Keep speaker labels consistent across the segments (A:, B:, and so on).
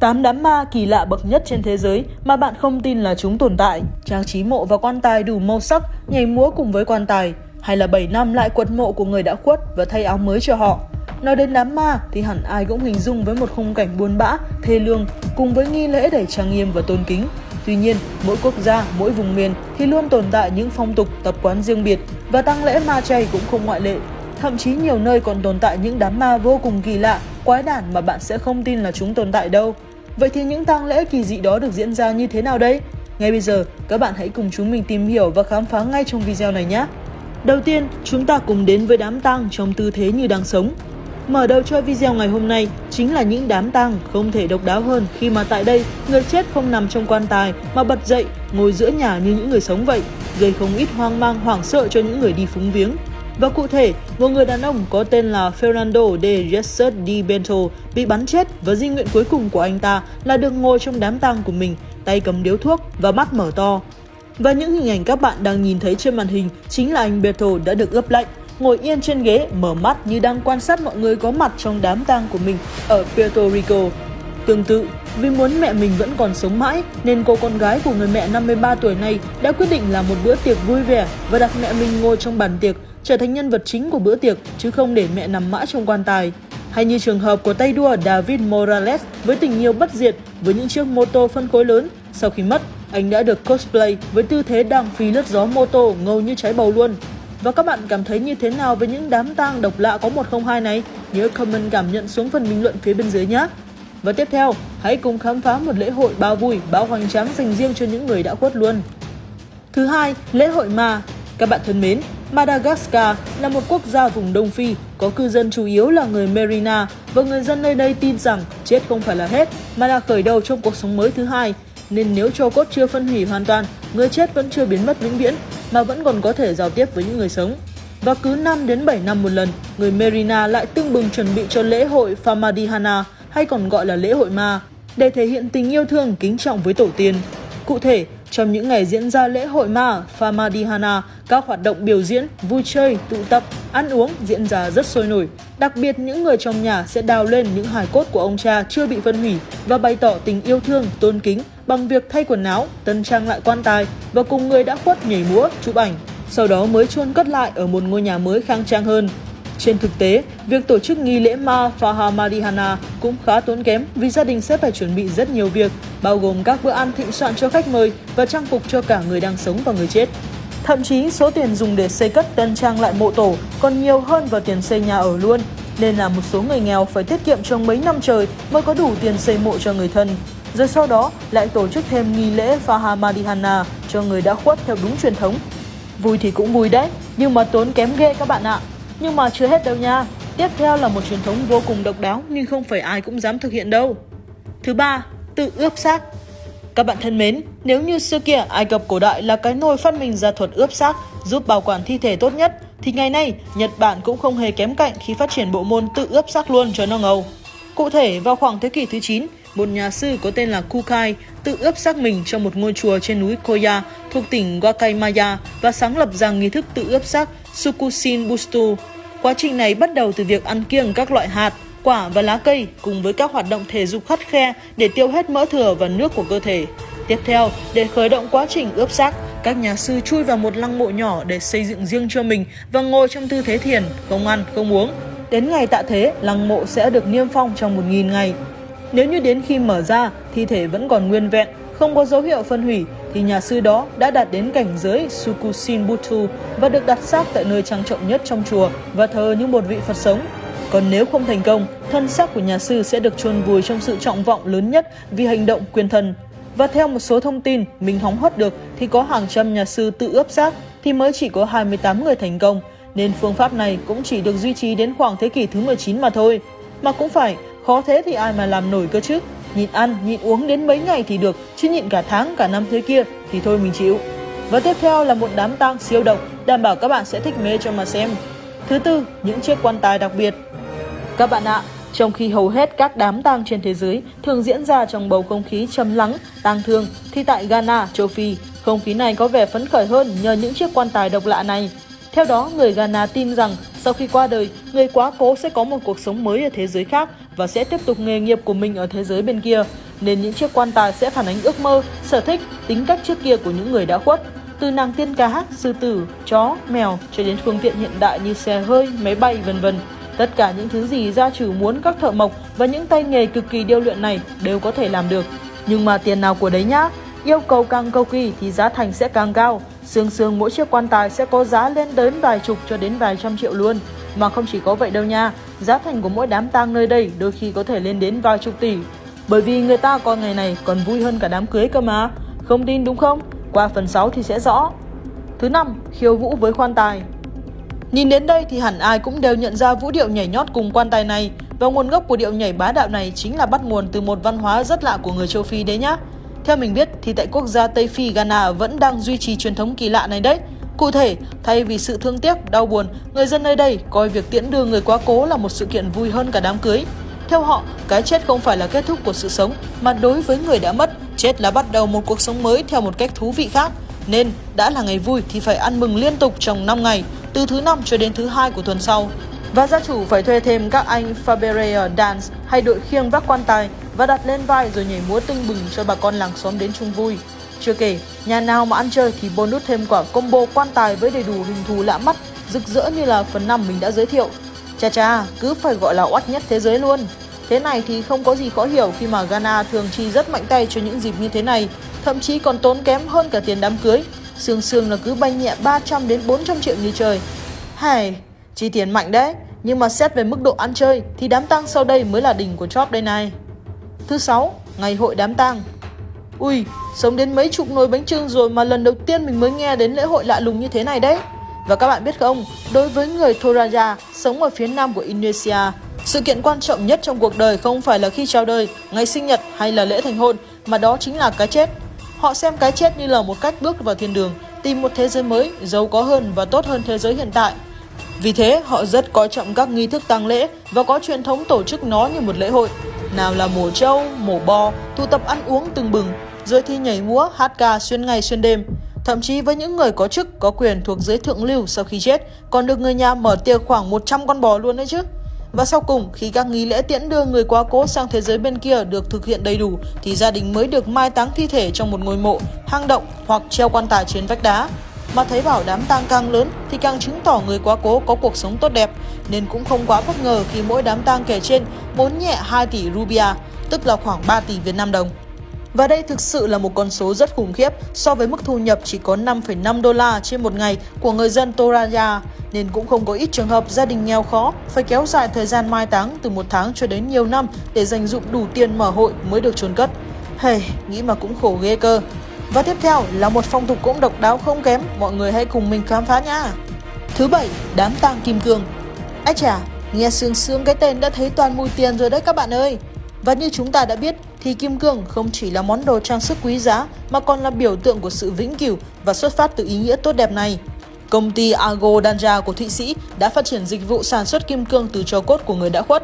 A: 8 đám ma kỳ lạ bậc nhất trên thế giới mà bạn không tin là chúng tồn tại. Trang trí mộ và quan tài đủ màu sắc, nhảy múa cùng với quan tài. Hay là 7 năm lại quật mộ của người đã khuất và thay áo mới cho họ. Nói đến đám ma thì hẳn ai cũng hình dung với một khung cảnh buồn bã, thê lương cùng với nghi lễ đầy trang nghiêm và tôn kính. Tuy nhiên, mỗi quốc gia, mỗi vùng miền thì luôn tồn tại những phong tục, tập quán riêng biệt và tăng lễ ma chay cũng không ngoại lệ. Thậm chí nhiều nơi còn tồn tại những đám ma vô cùng kỳ lạ, quái đản mà bạn sẽ không tin là chúng tồn tại đâu. Vậy thì những tang lễ kỳ dị đó được diễn ra như thế nào đây? Ngay bây giờ, các bạn hãy cùng chúng mình tìm hiểu và khám phá ngay trong video này nhé! Đầu tiên, chúng ta cùng đến với đám tang trong tư thế như đang sống. Mở đầu cho video ngày hôm nay chính là những đám tang không thể độc đáo hơn khi mà tại đây người chết không nằm trong quan tài mà bật dậy ngồi giữa nhà như những người sống vậy, gây không ít hoang mang hoảng sợ cho những người đi phúng viếng. Và cụ thể, một người đàn ông có tên là Fernando de Jesus Di Bento bị bắn chết và di nguyện cuối cùng của anh ta là được ngồi trong đám tang của mình, tay cầm điếu thuốc và mắt mở to. Và những hình ảnh các bạn đang nhìn thấy trên màn hình chính là anh Beto đã được ướp lạnh, ngồi yên trên ghế, mở mắt như đang quan sát mọi người có mặt trong đám tang của mình ở Puerto Rico. Tương tự, vì muốn mẹ mình vẫn còn sống mãi nên cô con gái của người mẹ 53 tuổi này đã quyết định làm một bữa tiệc vui vẻ và đặt mẹ mình ngồi trong bàn tiệc trở thành nhân vật chính của bữa tiệc chứ không để mẹ nằm mãi trong quan tài. Hay như trường hợp của tay đua David Morales với tình yêu bất diệt với những chiếc mô tô phân khối lớn. Sau khi mất, anh đã được cosplay với tư thế đang phi lướt gió mô tô ngầu như trái bầu luôn. Và các bạn cảm thấy như thế nào với những đám tang độc lạ có 102 này? Nhớ comment cảm nhận xuống phần bình luận phía bên dưới nhé! Và tiếp theo, hãy cùng khám phá một lễ hội bao vui, bao hoành tráng dành riêng cho những người đã khuất luôn. Thứ hai, lễ hội ma. Các bạn thân mến, Madagascar là một quốc gia vùng Đông Phi, có cư dân chủ yếu là người Merina và người dân nơi đây tin rằng chết không phải là hết mà là khởi đầu trong cuộc sống mới thứ hai. Nên nếu cho cốt chưa phân hủy hoàn toàn, người chết vẫn chưa biến mất vĩnh viễn mà vẫn còn có thể giao tiếp với những người sống. Và cứ 5 đến 7 năm một lần, người Merina lại tương bừng chuẩn bị cho lễ hội Famadihana hay còn gọi là lễ hội ma để thể hiện tình yêu thương kính trọng với tổ tiên. Cụ thể, trong những ngày diễn ra lễ hội ma Famadihana, các hoạt động biểu diễn, vui chơi, tụ tập, ăn uống diễn ra rất sôi nổi. Đặc biệt những người trong nhà sẽ đào lên những hài cốt của ông cha chưa bị phân hủy và bày tỏ tình yêu thương, tôn kính bằng việc thay quần áo, tân trang lại quan tài và cùng người đã khuất nhảy múa, chụp ảnh. Sau đó mới chôn cất lại ở một ngôi nhà mới khang trang hơn. Trên thực tế, việc tổ chức nghi lễ Ma Fahamadihana cũng khá tốn kém vì gia đình sẽ phải chuẩn bị rất nhiều việc, bao gồm các bữa ăn thịnh soạn cho khách mời và trang phục cho cả người đang sống và người chết. Thậm chí số tiền dùng để xây cất tân trang lại mộ tổ còn nhiều hơn vào tiền xây nhà ở luôn, nên là một số người nghèo phải tiết kiệm trong mấy năm trời mới có đủ tiền xây mộ cho người thân. Rồi sau đó lại tổ chức thêm nghi lễ Fahamadihana cho người đã khuất theo đúng truyền thống. Vui thì cũng vui đấy, nhưng mà tốn kém ghê các bạn ạ. Nhưng mà chưa hết đâu nha. Tiếp theo là một truyền thống vô cùng độc đáo nhưng không phải ai cũng dám thực hiện đâu. Thứ ba, tự ướp xác. Các bạn thân mến, nếu như xưa kia Ai Cập cổ đại là cái nôi phát minh ra thuật ướp xác giúp bảo quản thi thể tốt nhất, thì ngày nay Nhật Bản cũng không hề kém cạnh khi phát triển bộ môn tự ướp xác luôn cho nó ngầu. Cụ thể, vào khoảng thế kỷ thứ 9, một nhà sư có tên là Kukai tự ướp xác mình trong một ngôi chùa trên núi Koya thuộc tỉnh Wakayama và sáng lập ra nghi thức tự ướp xác Sukusin Bustu. Quá trình này bắt đầu từ việc ăn kiêng các loại hạt, quả và lá cây cùng với các hoạt động thể dục khắt khe để tiêu hết mỡ thừa và nước của cơ thể. Tiếp theo, để khởi động quá trình ướp xác, các nhà sư chui vào một lăng mộ nhỏ để xây dựng riêng cho mình và ngồi trong tư thế thiền, không ăn, không uống. Đến ngày tạ thế, lăng mộ sẽ được niêm phong trong 1.000 ngày. Nếu như đến khi mở ra, thi thể vẫn còn nguyên vẹn, không có dấu hiệu phân hủy, thì nhà sư đó đã đạt đến cảnh giới Sukushin Butsu và được đặt xác tại nơi trang trọng nhất trong chùa và thờ như một vị Phật sống. Còn nếu không thành công, thân xác của nhà sư sẽ được chôn vùi trong sự trọng vọng lớn nhất vì hành động quyền thần. Và theo một số thông tin mình hóng hớt được thì có hàng trăm nhà sư tự ướp xác thì mới chỉ có 28 người thành công, nên phương pháp này cũng chỉ được duy trì đến khoảng thế kỷ thứ 19 mà thôi. Mà cũng phải, khó thế thì ai mà làm nổi cơ chứ. Nhịn ăn, nhịn uống đến mấy ngày thì được, chứ nhịn cả tháng, cả năm thế kia thì thôi mình chịu. Và tiếp theo là một đám tang siêu độc, đảm bảo các bạn sẽ thích mê cho mà xem. Thứ tư, những chiếc quan tài đặc biệt. Các bạn ạ, trong khi hầu hết các đám tang trên thế giới thường diễn ra trong bầu không khí trầm lắng, tang thương, thì tại Ghana, châu Phi, không khí này có vẻ phấn khởi hơn nhờ những chiếc quan tài độc lạ này. Theo đó, người Ghana tin rằng sau khi qua đời, người quá cố sẽ có một cuộc sống mới ở thế giới khác và sẽ tiếp tục nghề nghiệp của mình ở thế giới bên kia. Nên những chiếc quan tài sẽ phản ánh ước mơ, sở thích, tính cách trước kia của những người đã khuất. Từ nàng tiên cá, sư tử, chó, mèo cho đến phương tiện hiện đại như xe hơi, máy bay vân vân. Tất cả những thứ gì gia chủ muốn các thợ mộc và những tay nghề cực kỳ điêu luyện này đều có thể làm được. Nhưng mà tiền nào của đấy nhá, yêu cầu càng cầu kỳ thì giá thành sẽ càng cao. Sương sương mỗi chiếc quan tài sẽ có giá lên đến vài chục cho đến vài trăm triệu luôn. Mà không chỉ có vậy đâu nha, giá thành của mỗi đám tang nơi đây đôi khi có thể lên đến vài chục tỷ. Bởi vì người ta coi ngày này còn vui hơn cả đám cưới cơ mà. Không tin đúng không? Qua phần 6 thì sẽ rõ. Thứ năm, khiêu vũ với quan tài. Nhìn đến đây thì hẳn ai cũng đều nhận ra vũ điệu nhảy nhót cùng quan tài này và nguồn gốc của điệu nhảy bá đạo này chính là bắt nguồn từ một văn hóa rất lạ của người châu Phi đấy nhá. Theo mình biết thì tại quốc gia Tây Phi Ghana vẫn đang duy trì truyền thống kỳ lạ này đấy. Cụ thể, thay vì sự thương tiếc, đau buồn, người dân nơi đây coi việc tiễn đưa người quá cố là một sự kiện vui hơn cả đám cưới. Theo họ, cái chết không phải là kết thúc của sự sống, mà đối với người đã mất, chết là bắt đầu một cuộc sống mới theo một cách thú vị khác. Nên, đã là ngày vui thì phải ăn mừng liên tục trong 5 ngày, từ thứ năm cho đến thứ hai của tuần sau. Và gia chủ phải thuê thêm các anh Faberea Dance hay đội khiêng vác quan tài và đặt lên vai rồi nhảy múa tưng bừng cho bà con làng xóm đến chung vui. Chưa kể, nhà nào mà ăn chơi thì bonus thêm quả combo quan tài với đầy đủ hình thù lạ mắt, rực rỡ như là phần năm mình đã giới thiệu. Cha cha, cứ phải gọi là oát nhất thế giới luôn. Thế này thì không có gì khó hiểu khi mà Ghana thường chi rất mạnh tay cho những dịp như thế này, thậm chí còn tốn kém hơn cả tiền đám cưới. Sương sương là cứ bay nhẹ 300 đến 400 triệu như trời. Hay, chi tiền mạnh đấy, nhưng mà xét về mức độ ăn chơi thì đám tang sau đây mới là đỉnh của chóp đây này. Thứ sáu, ngày hội đám tang. Ui, sống đến mấy chục nồi bánh trưng rồi mà lần đầu tiên mình mới nghe đến lễ hội lạ lùng như thế này đấy. Và các bạn biết không, đối với người Toraja sống ở phía nam của Indonesia, sự kiện quan trọng nhất trong cuộc đời không phải là khi chào đời, ngày sinh nhật hay là lễ thành hôn, mà đó chính là cái chết. Họ xem cái chết như là một cách bước vào thiên đường, tìm một thế giới mới, giàu có hơn và tốt hơn thế giới hiện tại. Vì thế, họ rất coi trọng các nghi thức tang lễ và có truyền thống tổ chức nó như một lễ hội. Nào là mổ trâu, mổ bò, tụ tập ăn uống từng bừng, rồi thi nhảy múa, hát ca xuyên ngày xuyên đêm. Thậm chí với những người có chức, có quyền thuộc giới thượng lưu sau khi chết, còn được người nhà mở tiệc khoảng 100 con bò luôn đấy chứ. Và sau cùng, khi các nghi lễ tiễn đưa người quá cố sang thế giới bên kia được thực hiện đầy đủ, thì gia đình mới được mai táng thi thể trong một ngôi mộ, hang động hoặc treo quan tài trên vách đá. Mà thấy bảo đám tang càng lớn thì càng chứng tỏ người quá cố có cuộc sống tốt đẹp, nên cũng không quá bất ngờ khi mỗi đám tang kể trên muốn nhẹ 2 tỷ rupia, tức là khoảng 3 tỷ Việt Nam đồng. Và đây thực sự là một con số rất khủng khiếp so với mức thu nhập chỉ có 5,5 đô la trên một ngày của người dân Toraya nên cũng không có ít trường hợp gia đình nghèo khó phải kéo dài thời gian mai táng từ một tháng cho đến nhiều năm để dành dụng đủ tiền mở hội mới được chôn cất. Hey, nghĩ mà cũng khổ ghê cơ. Và tiếp theo là một phong tục cũng độc đáo không kém, mọi người hãy cùng mình khám phá nha. Thứ bảy, đám tang kim cương. Ái chà, nghe sương sương cái tên đã thấy toàn mùi tiền rồi đấy các bạn ơi. Và như chúng ta đã biết thì kim cương không chỉ là món đồ trang sức quý giá mà còn là biểu tượng của sự vĩnh cửu và xuất phát từ ý nghĩa tốt đẹp này. Công ty Argo Danja của Thụy Sĩ đã phát triển dịch vụ sản xuất kim cương từ tro cốt của người đã khuất.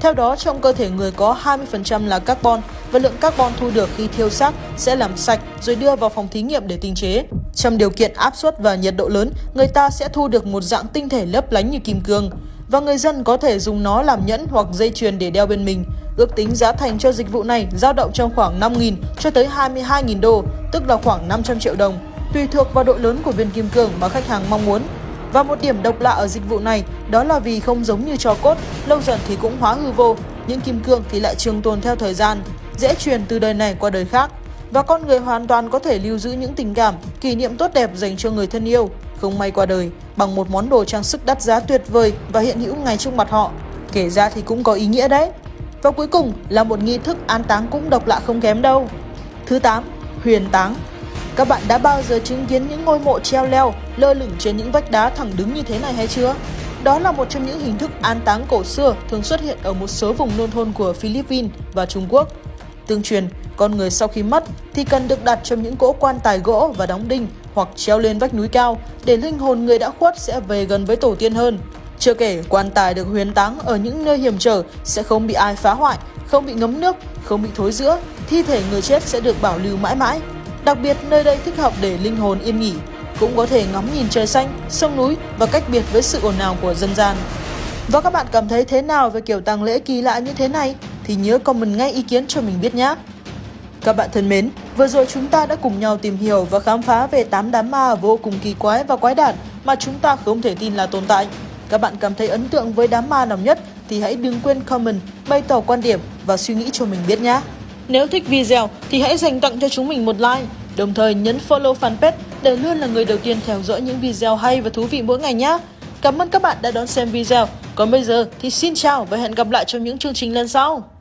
A: Theo đó, trong cơ thể người có 20% là carbon và lượng carbon thu được khi thiêu xác sẽ làm sạch rồi đưa vào phòng thí nghiệm để tinh chế. Trong điều kiện áp suất và nhiệt độ lớn, người ta sẽ thu được một dạng tinh thể lấp lánh như kim cương và người dân có thể dùng nó làm nhẫn hoặc dây chuyền để đeo bên mình. Ước tính giá thành cho dịch vụ này dao động trong khoảng 5.000 cho tới 22.000 đô, tức là khoảng 500 triệu đồng, tùy thuộc vào độ lớn của viên kim cương mà khách hàng mong muốn. Và một điểm độc lạ ở dịch vụ này đó là vì không giống như cho cốt, lâu dần thì cũng hóa hư vô, những kim cương thì lại trường tồn theo thời gian, dễ truyền từ đời này qua đời khác. Và con người hoàn toàn có thể lưu giữ những tình cảm, kỷ niệm tốt đẹp dành cho người thân yêu, không may qua đời, bằng một món đồ trang sức đắt giá tuyệt vời và hiện hữu ngay trước mặt họ. Kể ra thì cũng có ý nghĩa đấy. Và cuối cùng là một nghi thức an táng cũng độc lạ không kém đâu. Thứ 8. Huyền táng Các bạn đã bao giờ chứng kiến những ngôi mộ treo leo lơ lửng trên những vách đá thẳng đứng như thế này hay chưa? Đó là một trong những hình thức an táng cổ xưa thường xuất hiện ở một số vùng nông thôn của Philippines và Trung Quốc. Tương truyền, con người sau khi mất thì cần được đặt trong những cỗ quan tài gỗ và đóng đinh hoặc treo lên vách núi cao để linh hồn người đã khuất sẽ về gần với tổ tiên hơn. Chưa kể, quan tài được huyền táng ở những nơi hiểm trở sẽ không bị ai phá hoại, không bị ngấm nước, không bị thối rữa, thi thể người chết sẽ được bảo lưu mãi mãi. Đặc biệt, nơi đây thích hợp để linh hồn yên nghỉ. cũng có thể ngắm nhìn trời xanh, sông núi và cách biệt với sự ồn ào của dân gian. Và các bạn cảm thấy thế nào về kiểu tang lễ kỳ lạ như thế này thì nhớ comment ngay ý kiến cho mình biết nhé. Các bạn thân mến, vừa rồi chúng ta đã cùng nhau tìm hiểu và khám phá về 8 đám ma vô cùng kỳ quái và quái đản mà chúng ta không thể tin là tồn tại. Các bạn cảm thấy ấn tượng với đám ma nào nhất thì hãy đừng quên comment, bày tỏ quan điểm và suy nghĩ cho mình biết nhé. Nếu thích video thì hãy dành tặng cho chúng mình một like, đồng thời nhấn follow fanpage để luôn là người đầu tiên theo dõi những video hay và thú vị mỗi ngày nhé. Cảm ơn các bạn đã đón xem video. Còn bây giờ thì xin chào và hẹn gặp lại trong những chương trình lần sau.